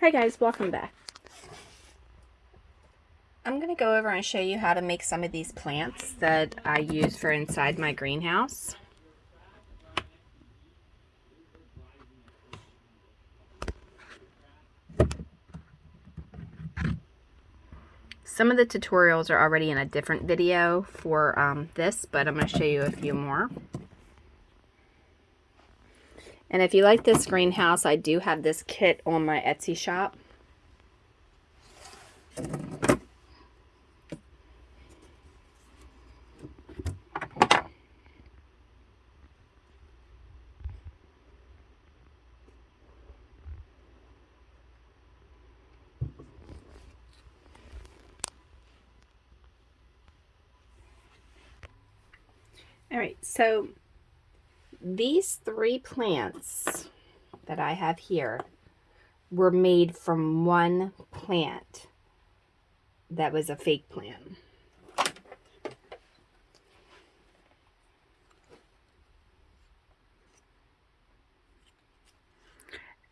Hi guys, welcome back. I'm going to go over and show you how to make some of these plants that I use for inside my greenhouse. Some of the tutorials are already in a different video for um, this, but I'm going to show you a few more. And if you like this greenhouse, I do have this kit on my Etsy shop. All right, so these three plants that I have here were made from one plant that was a fake plant.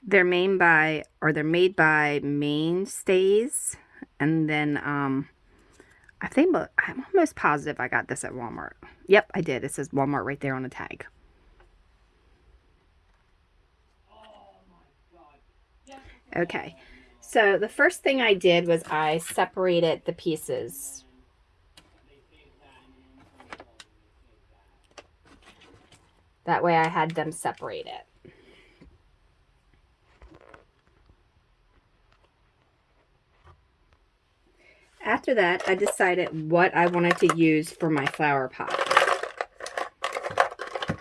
They're made by, or they're made by Mainstays, and then um, I think, I'm almost positive I got this at Walmart. Yep, I did. It says Walmart right there on the tag. Okay, so the first thing I did was I separated the pieces. That way I had them separated. After that, I decided what I wanted to use for my flower pot.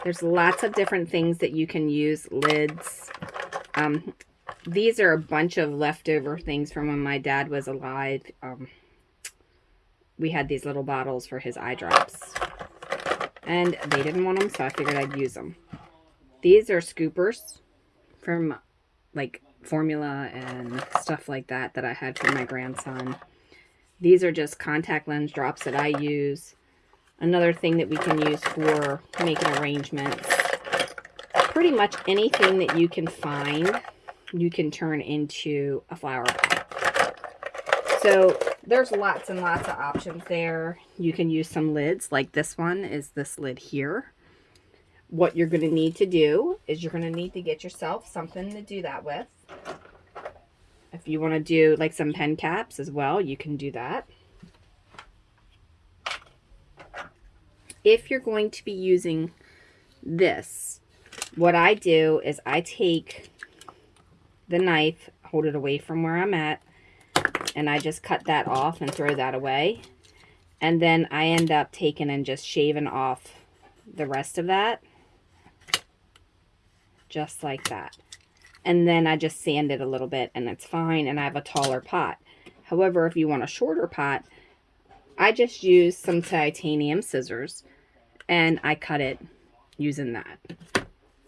There's lots of different things that you can use, lids. Um, these are a bunch of leftover things from when my dad was alive. Um, we had these little bottles for his eye drops. And they didn't want them, so I figured I'd use them. These are scoopers from like formula and stuff like that that I had for my grandson. These are just contact lens drops that I use. Another thing that we can use for making arrangements. Pretty much anything that you can find you can turn into a flower pot. So there's lots and lots of options there. You can use some lids, like this one is this lid here. What you're going to need to do is you're going to need to get yourself something to do that with. If you want to do like some pen caps as well, you can do that. If you're going to be using this, what I do is I take the knife, hold it away from where I'm at, and I just cut that off and throw that away. And then I end up taking and just shaving off the rest of that. Just like that. And then I just sand it a little bit and it's fine and I have a taller pot. However, if you want a shorter pot, I just use some titanium scissors and I cut it using that.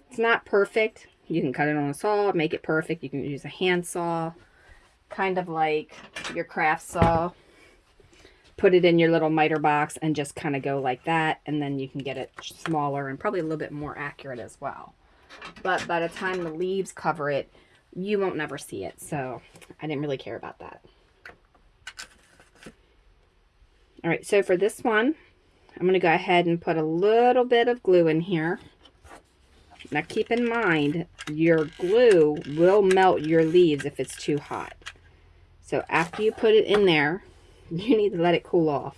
It's not perfect, you can cut it on a saw, make it perfect. You can use a hand saw, kind of like your craft saw. Put it in your little miter box and just kind of go like that. And then you can get it smaller and probably a little bit more accurate as well. But by the time the leaves cover it, you won't never see it. So I didn't really care about that. All right, so for this one, I'm going to go ahead and put a little bit of glue in here. Now keep in mind, your glue will melt your leaves if it's too hot. So after you put it in there, you need to let it cool off.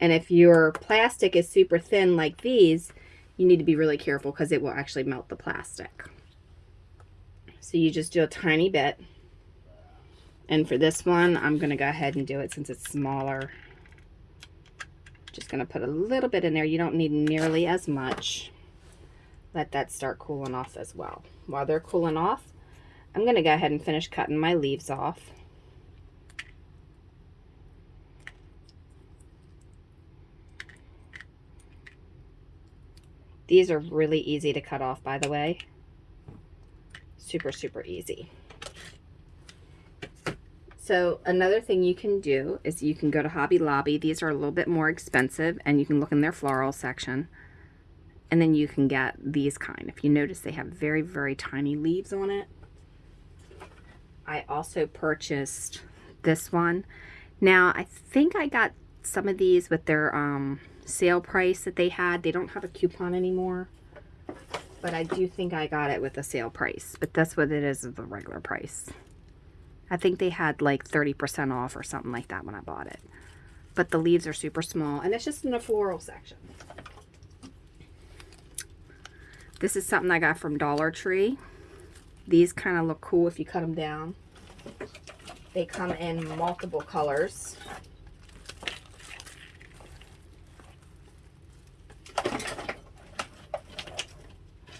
And if your plastic is super thin like these, you need to be really careful because it will actually melt the plastic. So you just do a tiny bit. And for this one, I'm going to go ahead and do it since it's smaller. Just going to put a little bit in there. You don't need nearly as much let that start cooling off as well. While they're cooling off, I'm going to go ahead and finish cutting my leaves off. These are really easy to cut off, by the way. Super, super easy. So another thing you can do is you can go to Hobby Lobby. These are a little bit more expensive, and you can look in their floral section and then you can get these kind. If you notice, they have very, very tiny leaves on it. I also purchased this one. Now, I think I got some of these with their um, sale price that they had. They don't have a coupon anymore. But I do think I got it with a sale price. But that's what it is, the regular price. I think they had like 30% off or something like that when I bought it. But the leaves are super small. And it's just in the floral section. This is something I got from Dollar Tree. These kind of look cool if you cut them down. They come in multiple colors.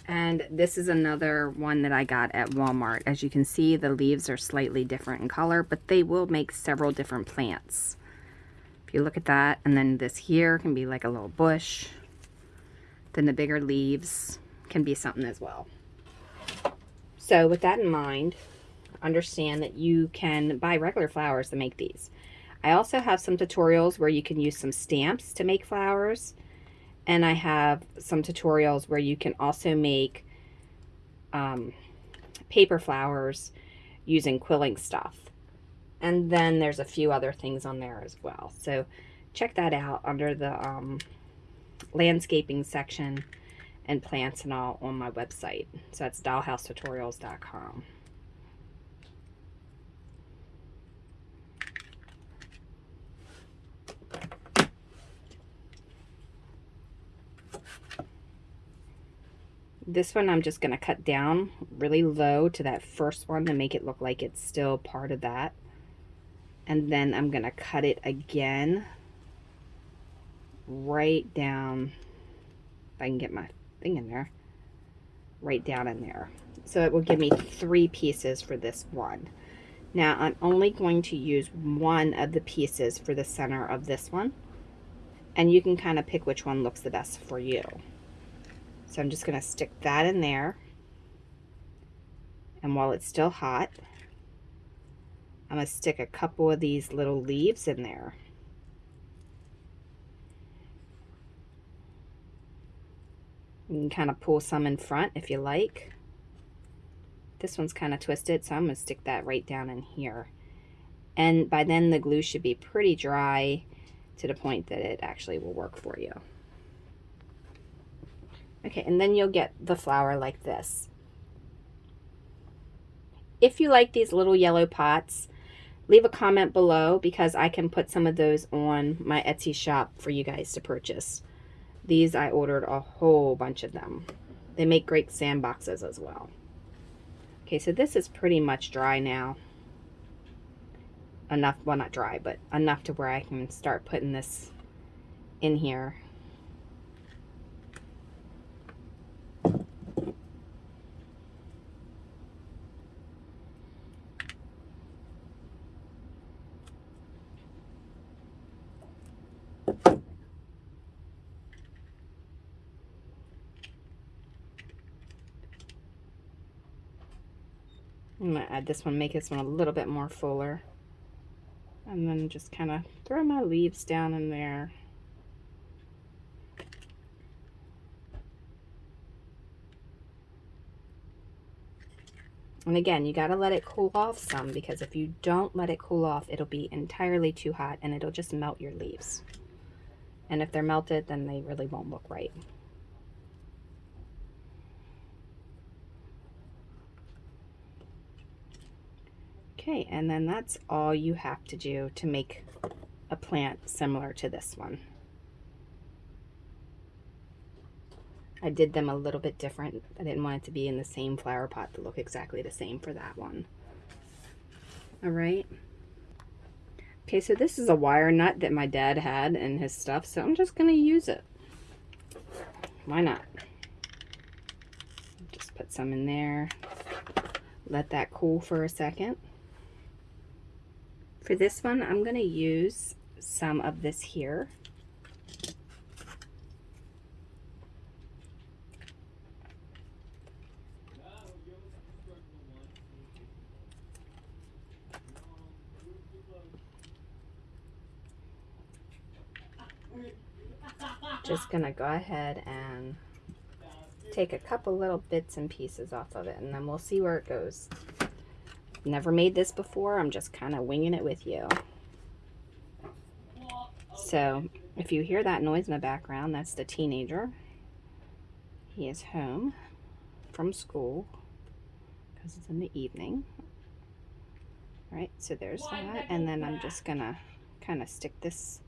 And this is another one that I got at Walmart. As you can see, the leaves are slightly different in color, but they will make several different plants. If you look at that, and then this here can be like a little bush. Then the bigger leaves can be something as well. So with that in mind, understand that you can buy regular flowers to make these. I also have some tutorials where you can use some stamps to make flowers. And I have some tutorials where you can also make um, paper flowers using quilling stuff. And then there's a few other things on there as well. So check that out under the um, landscaping section and plants and all on my website. So that's dollhousetutorials.com. This one I'm just going to cut down really low to that first one to make it look like it's still part of that. And then I'm going to cut it again right down, if I can get my thing in there, right down in there. So it will give me three pieces for this one. Now I'm only going to use one of the pieces for the center of this one. And you can kind of pick which one looks the best for you. So I'm just going to stick that in there. And while it's still hot, I'm going to stick a couple of these little leaves in there. You can kind of pull some in front if you like. This one's kind of twisted, so I'm going to stick that right down in here. And by then the glue should be pretty dry to the point that it actually will work for you. Okay, and then you'll get the flower like this. If you like these little yellow pots, leave a comment below because I can put some of those on my Etsy shop for you guys to purchase. These I ordered a whole bunch of them. They make great sandboxes as well. Okay, so this is pretty much dry now. Enough, well not dry, but enough to where I can start putting this in here. Add this one, make this one a little bit more fuller. And then just kind of throw my leaves down in there. And again, you got to let it cool off some because if you don't let it cool off, it'll be entirely too hot and it'll just melt your leaves. And if they're melted, then they really won't look right. Okay, and then that's all you have to do to make a plant similar to this one. I did them a little bit different. I didn't want it to be in the same flower pot to look exactly the same for that one. All right. Okay, so this is a wire nut that my dad had in his stuff, so I'm just going to use it. Why not? Just put some in there. Let that cool for a second. For this one, I'm going to use some of this here. Just going to go ahead and take a couple little bits and pieces off of it and then we'll see where it goes. Never made this before. I'm just kind of winging it with you. So if you hear that noise in the background, that's the teenager. He is home from school because it's in the evening. All right, so there's that. And then I'm just going to kind of stick this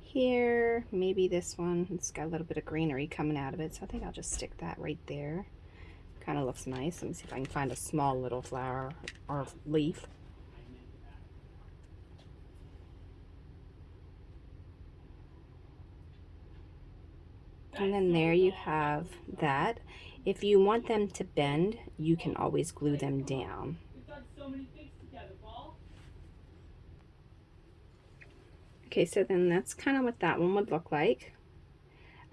here. Maybe this one. It's got a little bit of greenery coming out of it. So I think I'll just stick that right there. Kind of looks nice. Let me see if I can find a small little flower or leaf. And then there you have that. If you want them to bend, you can always glue them down. Okay, so then that's kind of what that one would look like.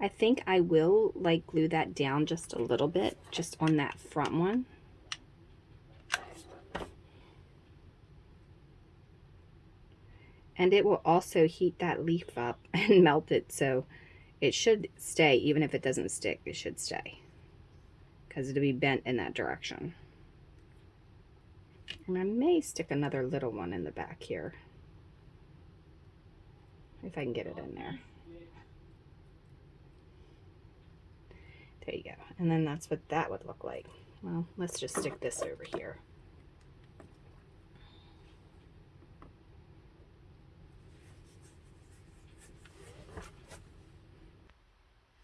I think I will like glue that down just a little bit, just on that front one. And it will also heat that leaf up and melt it, so it should stay, even if it doesn't stick, it should stay. Because it'll be bent in that direction. And I may stick another little one in the back here. If I can get it in there. There you go. And then that's what that would look like. Well, let's just stick this over here.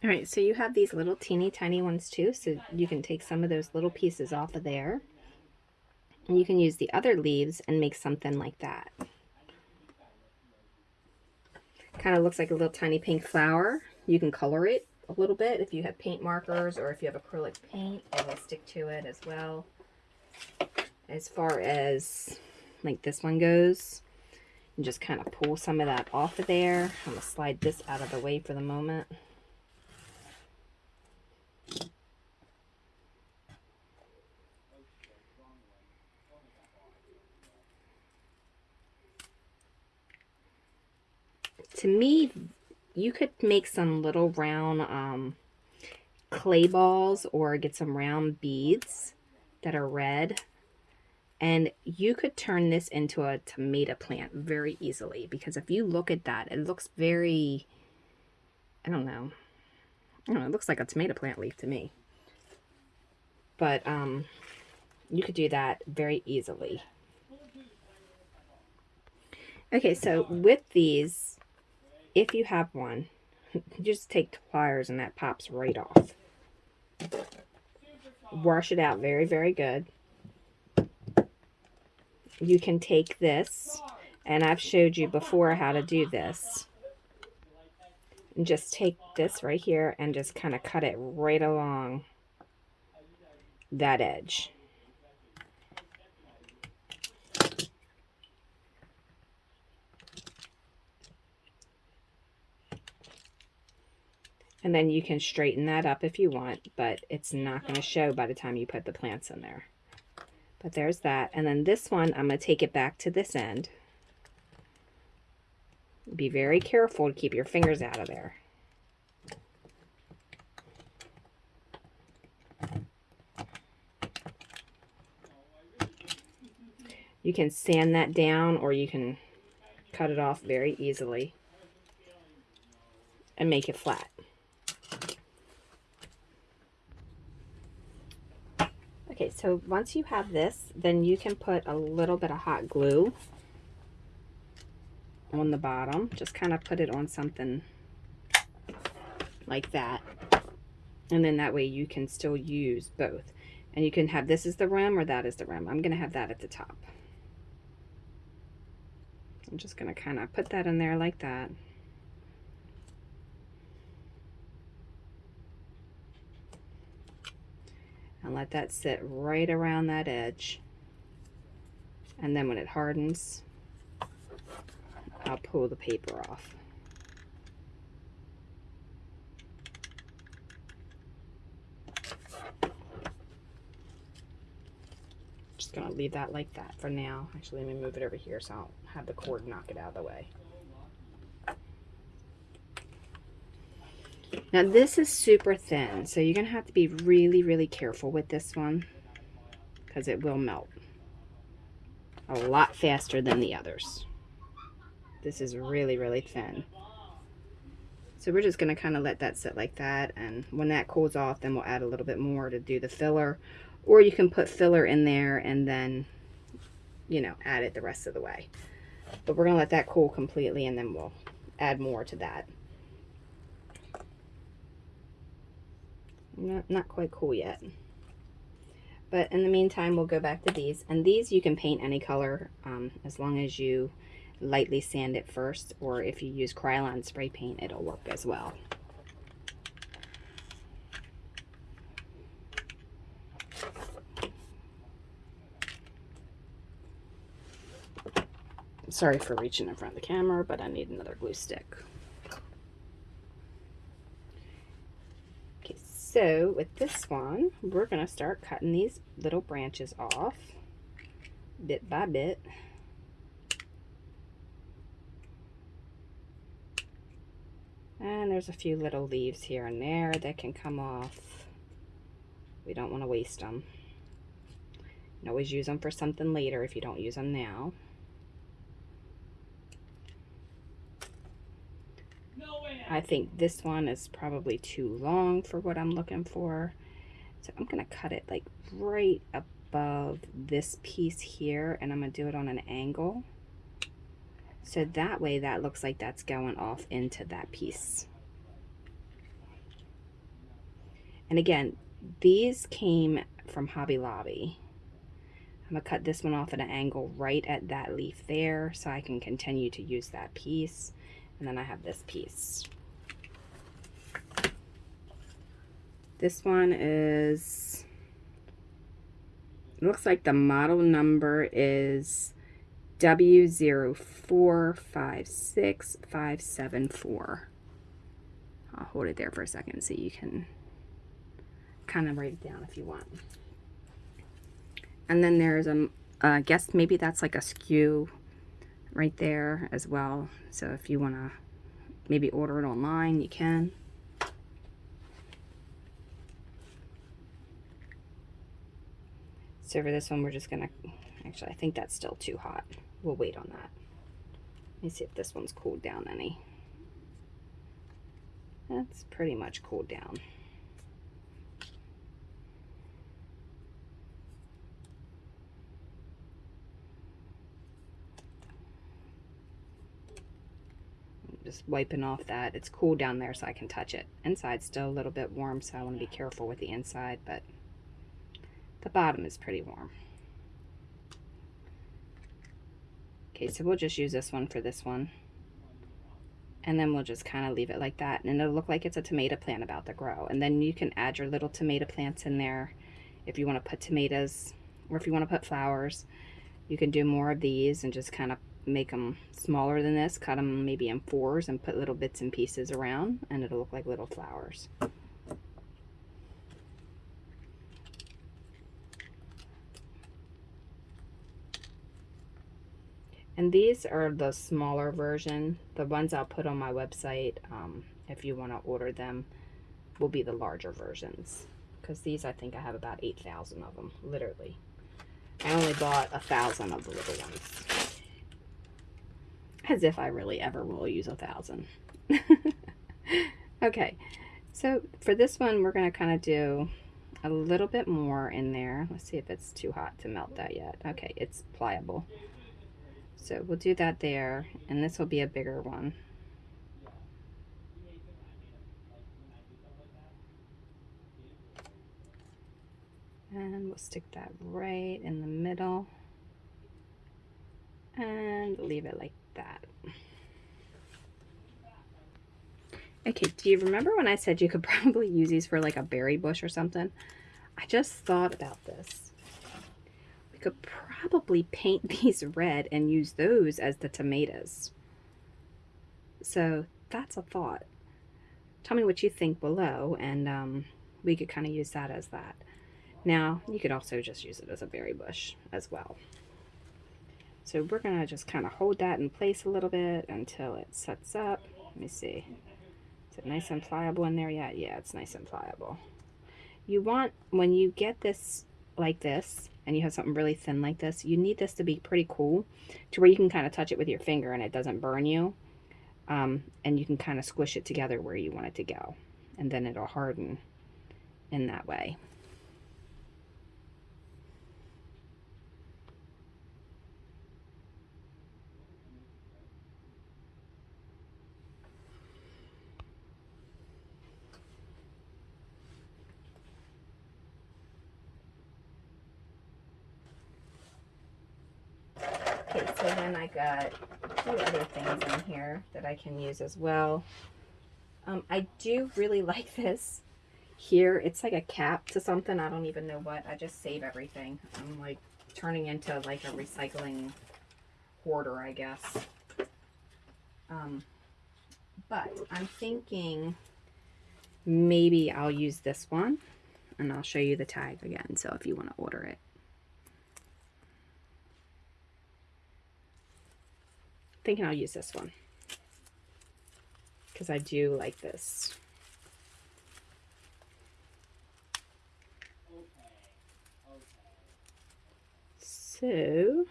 All right, so you have these little teeny tiny ones too, so you can take some of those little pieces off of there. And you can use the other leaves and make something like that. Kind of looks like a little tiny pink flower. You can color it a little bit if you have paint markers or if you have acrylic paint, it will stick to it as well. As far as like this one goes, and just kind of pull some of that off of there. I'm to slide this out of the way for the moment. to me, you could make some little round um, clay balls or get some round beads that are red. And you could turn this into a tomato plant very easily because if you look at that, it looks very, I don't know, I don't know, it looks like a tomato plant leaf to me. But um, you could do that very easily. Okay, so with these, if you have one, just take pliers and that pops right off. Wash it out very, very good. You can take this, and I've showed you before how to do this. And just take this right here and just kind of cut it right along that edge. And then you can straighten that up if you want, but it's not going to show by the time you put the plants in there. But there's that. And then this one, I'm going to take it back to this end. Be very careful to keep your fingers out of there. You can sand that down or you can cut it off very easily and make it flat. Okay, so once you have this, then you can put a little bit of hot glue on the bottom. Just kind of put it on something like that. And then that way you can still use both. And you can have this is the rim or that is the rim. I'm going to have that at the top. I'm just going to kind of put that in there like that. And let that sit right around that edge. And then when it hardens, I'll pull the paper off. Just gonna leave that like that for now. Actually, let me move it over here so I'll have the cord knock it out of the way. Now this is super thin, so you're to have to be really, really careful with this one because it will melt. a lot faster than the others. This is really, really thin. So we're just to kind of let that sit like that. And when that cools off, then we'll add a little bit more to do the filler. Or you can put filler in there and then, you know, add it the rest of the way. But we're to let that cool completely and then we'll add more to that. Not, not quite cool yet. But in the meantime, we'll go back to these. And these you can paint any color um, as long as you lightly sand it first. Or if you use Krylon spray paint, it'll work as well. Sorry for reaching in front of the camera, but I need another glue stick. So with this one, we're going to start cutting these little branches off bit by bit. And there's a few little leaves here and there that can come off. We don't want to waste them. You can always use them for something later if you don't use them now. I think this one is probably too long for what I'm looking for. So I'm going to cut it like right above this piece here and I'm going to do it on an angle. So that way that looks like that's going off into that piece. And again, these came from Hobby Lobby. I'm going to cut this one off at an angle right at that leaf there so I can continue to use that piece. And then I have this piece. This one is, looks like the model number is W0456574. I'll hold it there for a second so you can kind of write it down if you want. And then there's a, I guess maybe that's like a SKU right there as well. So if you want to maybe order it online, you can. So for this one, we're just gonna, actually, I think that's still too hot. We'll wait on that. Let me see if this one's cooled down any. That's pretty much cooled down. just wiping off that. It's cool down there so I can touch it. Inside's still a little bit warm, so I want to be careful with the inside, but the bottom is pretty warm. Okay, so we'll just use this one for this one. And then we'll just kind of leave it like that. And it'll look like it's a tomato plant about to grow. And then you can add your little tomato plants in there if you want to put tomatoes or if you want to put flowers. You can do more of these and just kind of make them smaller than this. Cut them maybe in fours and put little bits and pieces around. And it'll look like little flowers. And these are the smaller version. The ones I'll put on my website, um, if you want to order them, will be the larger versions. Because these, I think I have about 8,000 of them, literally. I only bought a thousand of the little ones. As if I really ever will use a thousand. okay, so for this one, we're going to kind of do a little bit more in there. Let's see if it's too hot to melt that yet. Okay, it's pliable. So we'll do that there, and this will be a bigger one. And we'll stick that right in the middle and leave it like that. Okay, do you remember when I said you could probably use these for like a berry bush or something? I just thought about this. We could probably paint these red and use those as the tomatoes. So that's a thought. Tell me what you think below and um, we could kind of use that as that. Now, you could also just use it as a berry bush as well. So we're going to just kind of hold that in place a little bit until it sets up. Let me see. Is it nice and pliable in there yet? Yeah, it's nice and pliable. You want, when you get this like this, and you have something really thin like this, you need this to be pretty cool to where you can kind of touch it with your finger and it doesn't burn you. Um, and you can kind of squish it together where you want it to go. And then it'll harden in that way. Okay, so then I got two other things in here that I can use as well. Um, I do really like this here. It's like a cap to something. I don't even know what. I just save everything. I'm like turning into like a recycling hoarder, I guess. Um, but I'm thinking maybe I'll use this one and I'll show you the tag again. So if you want to order it. thinking I'll use this one because I do like this. So,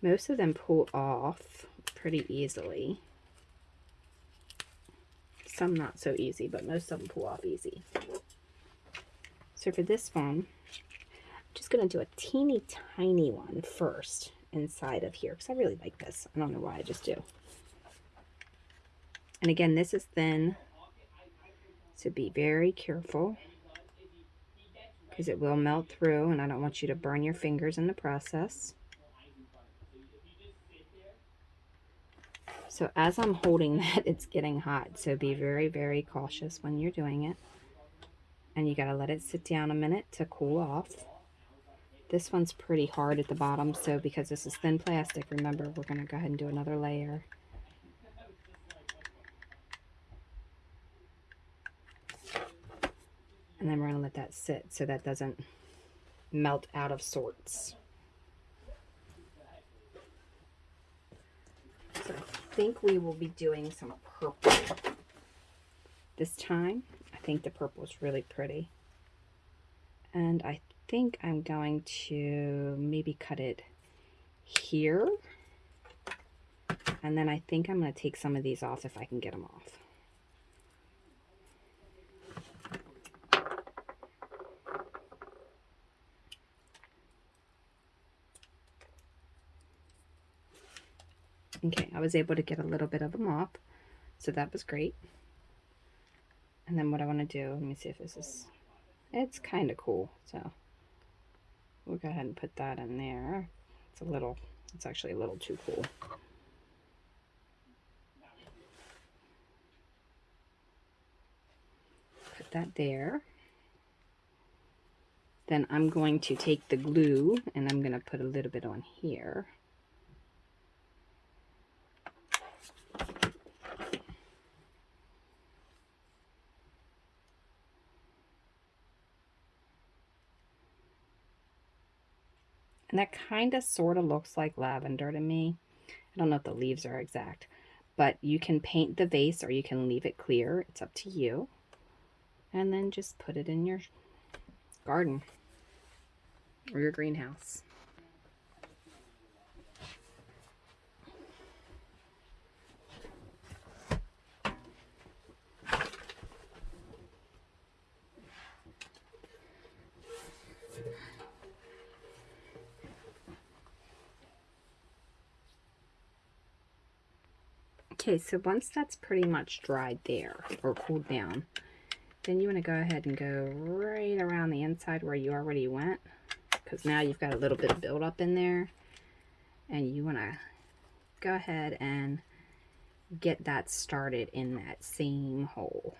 most of them pull off pretty easily. Some not so easy, but most of them pull off easy. So for this one, I'm just going to do a teeny tiny one first inside of here because I really like this. I don't know why, I just do. And again, this is thin, so be very careful because it will melt through and I don't want you to burn your fingers in the process. So as I'm holding that, it's getting hot. So be very, very cautious when you're doing it. And you got to let it sit down a minute to cool off. This one's pretty hard at the bottom, so because this is thin plastic, remember, we're going to go ahead and do another layer. And then we're going to let that sit so that doesn't melt out of sorts. So I think we will be doing some purple this time. I think the purple is really pretty. And I think I'm going to maybe cut it here. And then I think I'm going to take some of these off if I can get them off. Okay, I was able to get a little bit of them off, so that was great. And then what I want to do, let me see if this is, it's kind of cool, so we'll go ahead and put that in there. It's a little, it's actually a little too cool. Put that there. Then I'm going to take the glue and I'm going to put a little bit on here. That kind of sort of looks like lavender to me. I don't know if the leaves are exact. But you can paint the vase or you can leave it clear. It's up to you. And then just put it in your garden or your greenhouse. Okay, so once that's pretty much dried there or cooled down, then you want to go ahead and go right around the inside where you already went because now you've got a little bit of buildup in there and you want to go ahead and get that started in that same hole.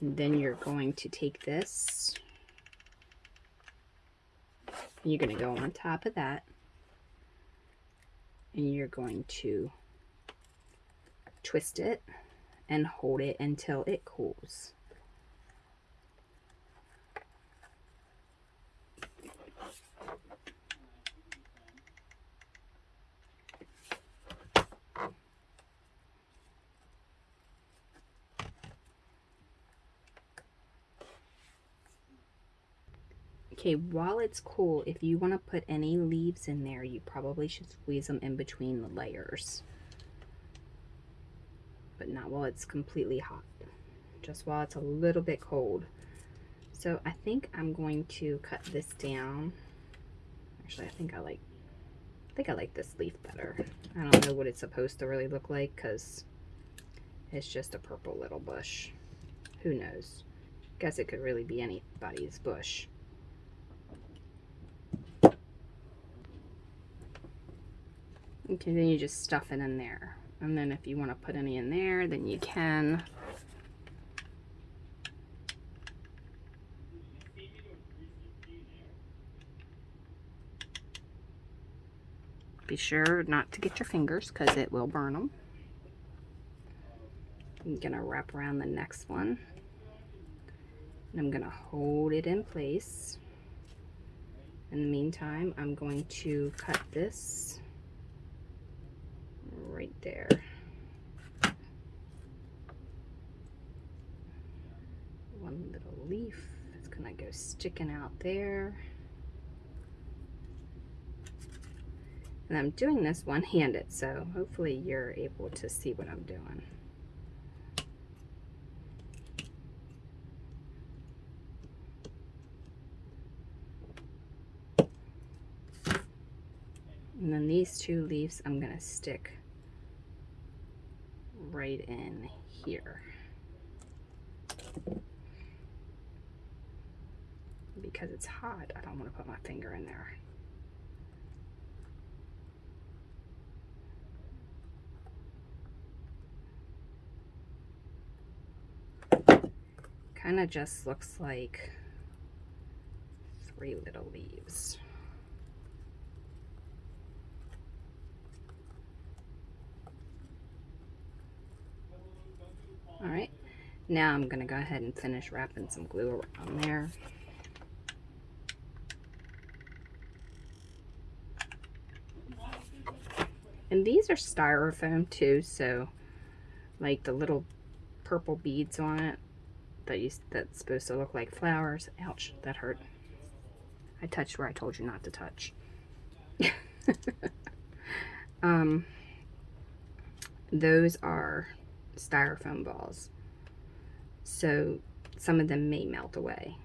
And then you're going to take this you're going to go on top of that and you're going to twist it and hold it until it cools. Okay, while it's cool, if you want to put any leaves in there, you probably should squeeze them in between the layers. But not while it's completely hot, just while it's a little bit cold. So I think I'm going to cut this down. Actually, I think I like, I think I like this leaf better. I don't know what it's supposed to really look like because it's just a purple little bush. Who knows? Guess it could really be anybody's bush. Okay, then you just stuff it in there. And then if you want to put any in there, then you can. Be sure not to get your fingers because it will burn them. I'm going to wrap around the next one. And I'm going to hold it in place. In the meantime, I'm going to cut this right there. One little leaf going to go sticking out there. And I'm doing this one-handed, so hopefully you're able to see what I'm doing. And then these two leaves I'm going to stick right in here. Because it's hot, I don't want to put my finger in there. Kind of just looks like three little leaves. All right, now I'm gonna go ahead and finish wrapping some glue around there. And these are styrofoam too, so like the little purple beads on it that you, that's supposed to look like flowers. Ouch, that hurt. I touched where I told you not to touch. um, those are styrofoam balls. So some of them may melt away.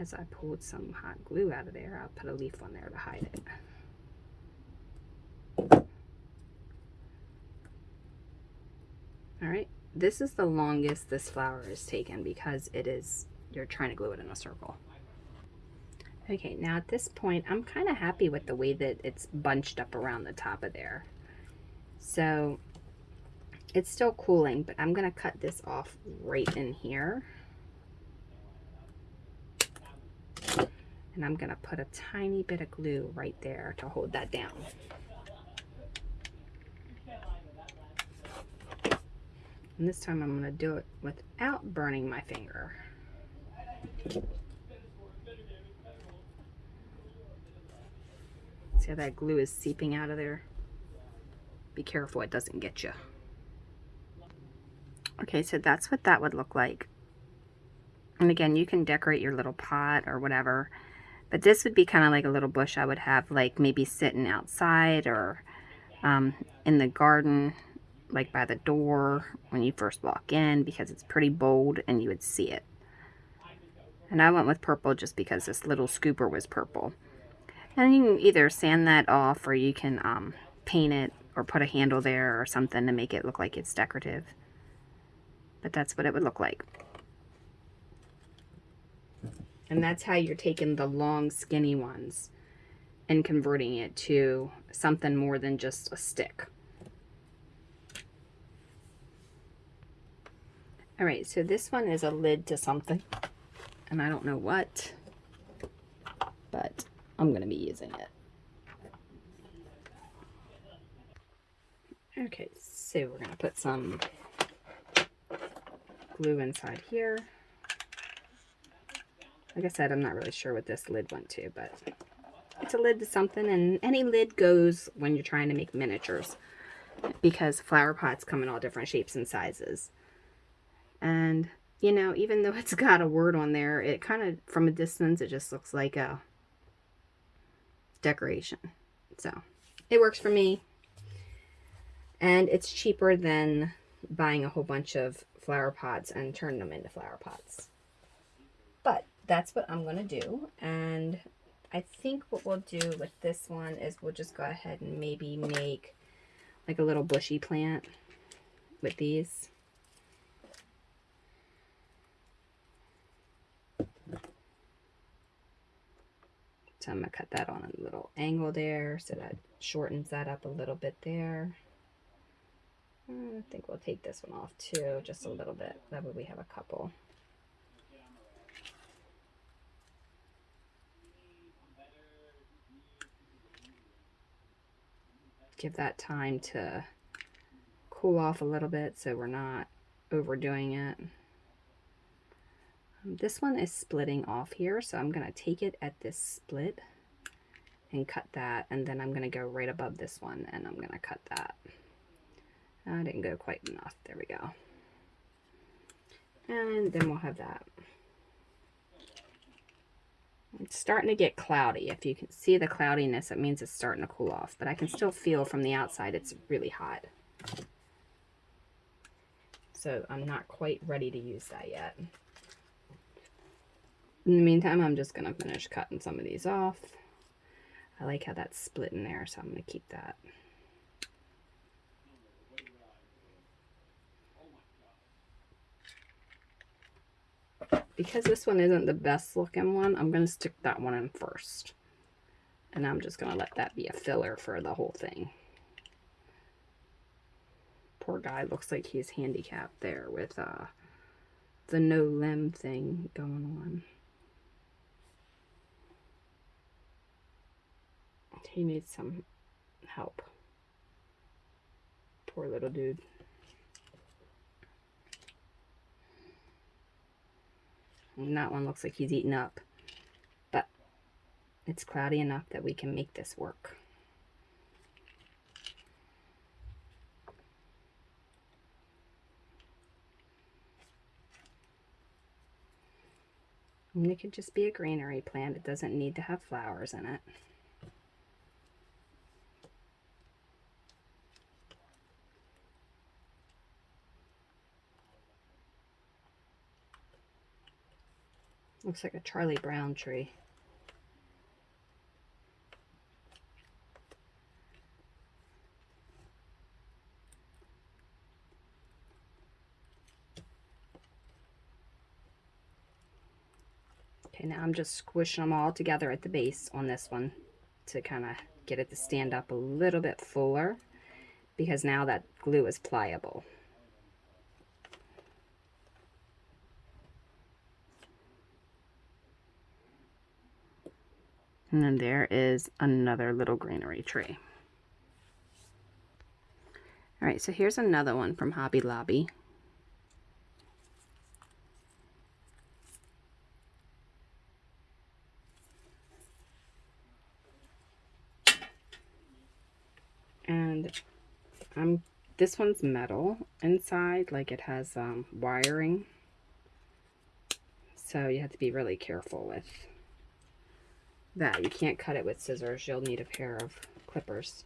As I pulled some hot glue out of there, I'll put a leaf on there to hide it. All right, this is the longest this flower is taken because it is, you're trying to glue it in a circle. Okay, now at this point, I'm kind of happy with the way that it's bunched up around the top of there. So it's still cooling, but I'm going to cut this off right in here. And I'm going to put a tiny bit of glue right there to hold that down. And this time I'm going to do it without burning my finger. See how that glue is seeping out of there? Be careful it doesn't get you. Okay, so that's what that would look like. And again, you can decorate your little pot or whatever. But this would be kind of like a little bush I would have like maybe sitting outside or um, in the garden, like by the door when you first walk in because it's pretty bold and you would see it. And I went with purple just because this little scooper was purple. And you can either sand that off or you can um, paint it or put a handle there or something to make it look like it's decorative. But that's what it would look like. And that's how you're taking the long skinny ones and converting it to something more than just a stick. All right, so this one is a lid to something, and I don't know what, but I'm going to be using it. Okay, so we're going to put some glue inside here. Like I said, I'm not really sure what this lid went to, but it's a lid to something, and any lid goes when you're trying to make miniatures because flower pots come in all different shapes and sizes. And you know, even though it's got a word on there, it kind of, from a distance, it just looks like a decoration. So, it works for me. And it's cheaper than buying a whole bunch of flower pots and turning them into flower pots. But that's what I'm going to do. And I think what we'll do with this one is we'll just go ahead and maybe make like a little bushy plant with these. So I'm going to cut that on a little angle there so that shortens that up a little bit there. I think we'll take this one off too, just a little bit. That way we have a couple. Give that time to cool off a little bit so we're not overdoing it. This one is splitting off here, so I'm going to take it at this split and cut that, and then I'm going to go right above this one, and I'm going to cut that. Ah, I didn't go quite enough. There we go. And then we'll have that. It's starting to get cloudy. If you can see the cloudiness, it means it's starting to cool off. But I can still feel from the outside it's really hot. So I'm not quite ready to use that yet. In the meantime, I'm just going to finish cutting some of these off. I like how that's split in there, so I'm going to keep that. because this one isn't the best looking one, I'm going to stick that one in first. And I'm just going to let that be a filler for the whole thing. Poor guy looks like he's handicapped there with uh, the no limb thing going on. He needs some help. Poor little dude. And that one looks like he's eaten up. But it's cloudy enough that we can make this work. And it could just be a greenery plant. It doesn't need to have flowers in it. Looks like a Charlie Brown tree. Okay, now I'm just squishing them all together at the base on this one to kind of get it to stand up a little bit fuller because now that glue is pliable. And then there is another little greenery tree. All right, so here's another one from Hobby Lobby. And I'm this one's metal inside, like it has um, wiring. So you have to be really careful with that. You can't cut it with scissors. You'll need a pair of clippers.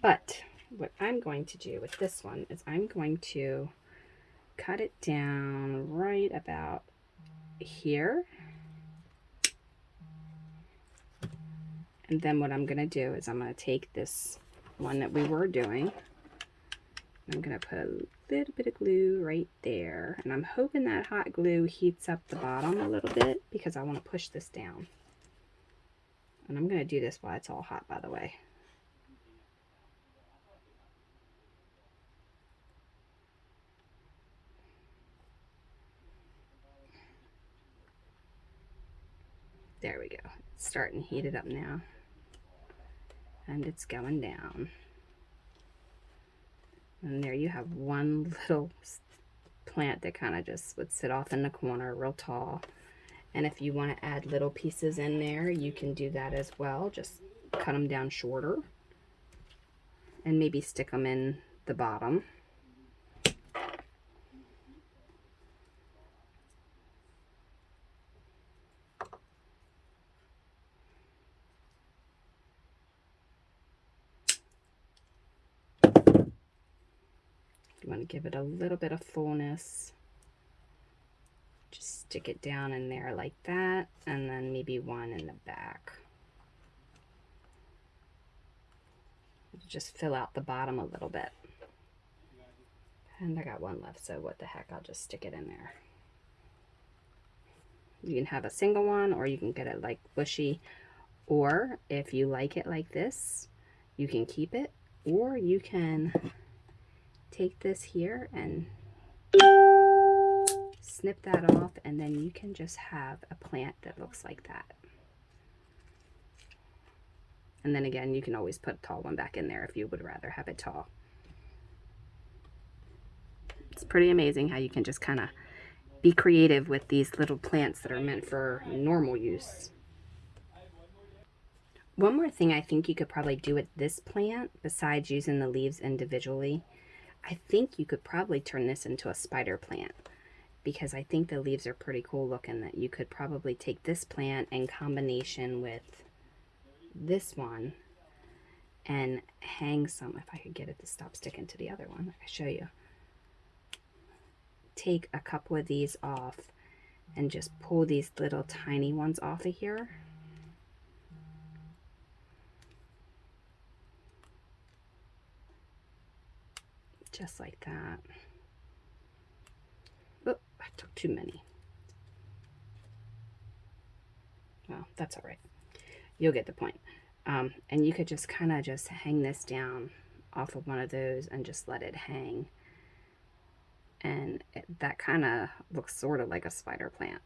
But what I'm going to do with this one is I'm going to cut it down right about here. And then what I'm going to do is I'm going to take this one that we were doing. I'm going to put a little bit of glue right there. And I'm hoping that hot glue heats up the bottom a little bit because I want to push this down. And I'm going to do this while it's all hot, by the way. There we go. It's starting to heat it up now. And it's going down. And there you have one little plant that kind of just would sit off in the corner real tall. And if you want to add little pieces in there, you can do that as well. Just cut them down shorter and maybe stick them in the bottom. Want to give it a little bit of fullness. Just stick it down in there like that, and then maybe one in the back. Just fill out the bottom a little bit. And I got one left, so what the heck, I'll just stick it in there. You can have a single one, or you can get it like bushy. Or if you like it like this, you can keep it, or you can take this here and snip that off, and then you can just have a plant that looks like that. And then again, you can always put a tall one back in there if you would rather have it tall. It's pretty amazing how you can just kind of be creative with these little plants that are meant for normal use. One more thing I think you could probably do with this plant, besides using the leaves individually, I think you could probably turn this into a spider plant because I think the leaves are pretty cool looking that you could probably take this plant in combination with this one and hang some, if I could get it to stop sticking to the other one, I show you. Take a couple of these off and just pull these little tiny ones off of here. Just like that. Oh, I took too many. Well, that's all right you'll get the point. Um, and you could just kind of just hang this down off of one of those and just let it hang. And it, that kind of looks sort of like a spider plant.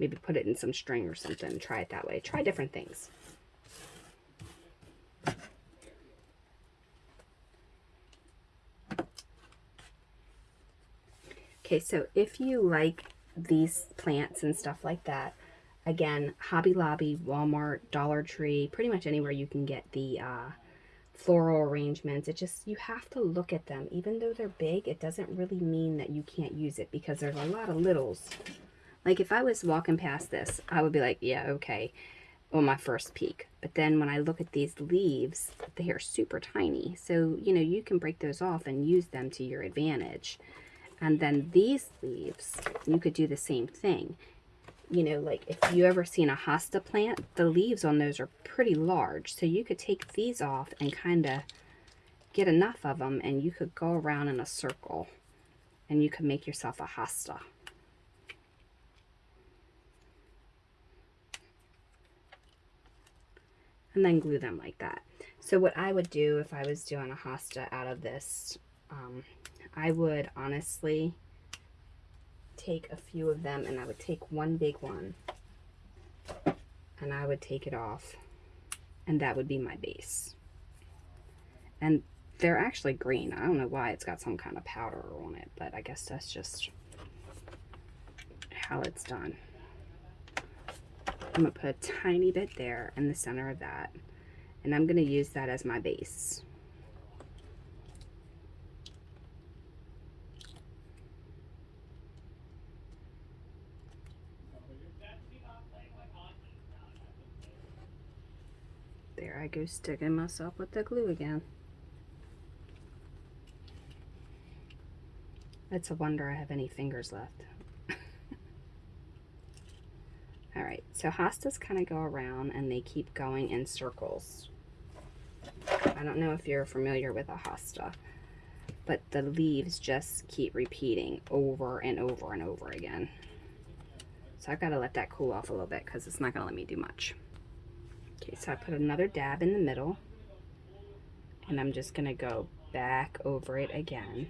Maybe put it in some string or something. Try it that way. Try different things. Okay, so if you like these plants and stuff like that, Again, Hobby Lobby, Walmart, Dollar Tree, pretty much anywhere you can get the uh, floral arrangements. It just, you have to look at them. Even though they're big, it doesn't really mean that you can't use it because there's a lot of littles. Like if I was walking past this, I would be like, yeah, okay, on my first peek. But then when I look at these leaves, they are super tiny. So, you know, you can break those off and use them to your advantage. And then these leaves, you could do the same thing you know, like if you ever seen a hosta plant, the leaves on those are pretty large. So you could take these off and kind of get enough of them and you could go around in a circle and you could make yourself a hosta. And then glue them like that. So what I would do if I was doing a hosta out of this, um, I would honestly take a few of them and I would take one big one and I would take it off and that would be my base. And they're actually green. I don't know why it's got some kind of powder on it, but I guess that's just how it's done. I'm to put a tiny bit there in the center of that. And I'm to use that as my base. I go sticking myself with the glue again. It's a wonder I have any fingers left. Alright, so hostas kind of go around and they keep going in circles. I don't know if you're familiar with a hosta, but the leaves just keep repeating over and over and over again. So I've got to let that cool off a little bit because it's not going to let me do much. Okay, so I put another dab in the middle. And I'm just to go back over it again.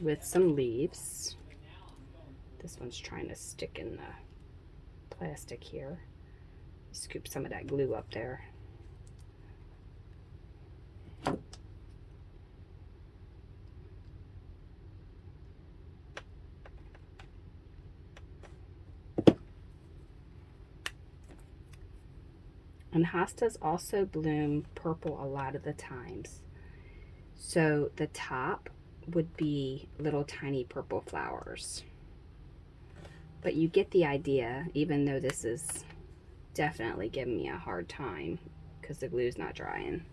With some leaves. This one's trying to stick in the plastic here. Scoop some of that glue up there. And hostas also bloom purple a lot of the times. So the top would be little tiny purple flowers. But you get the idea, even though this is definitely giving me a hard time because the glue's not drying.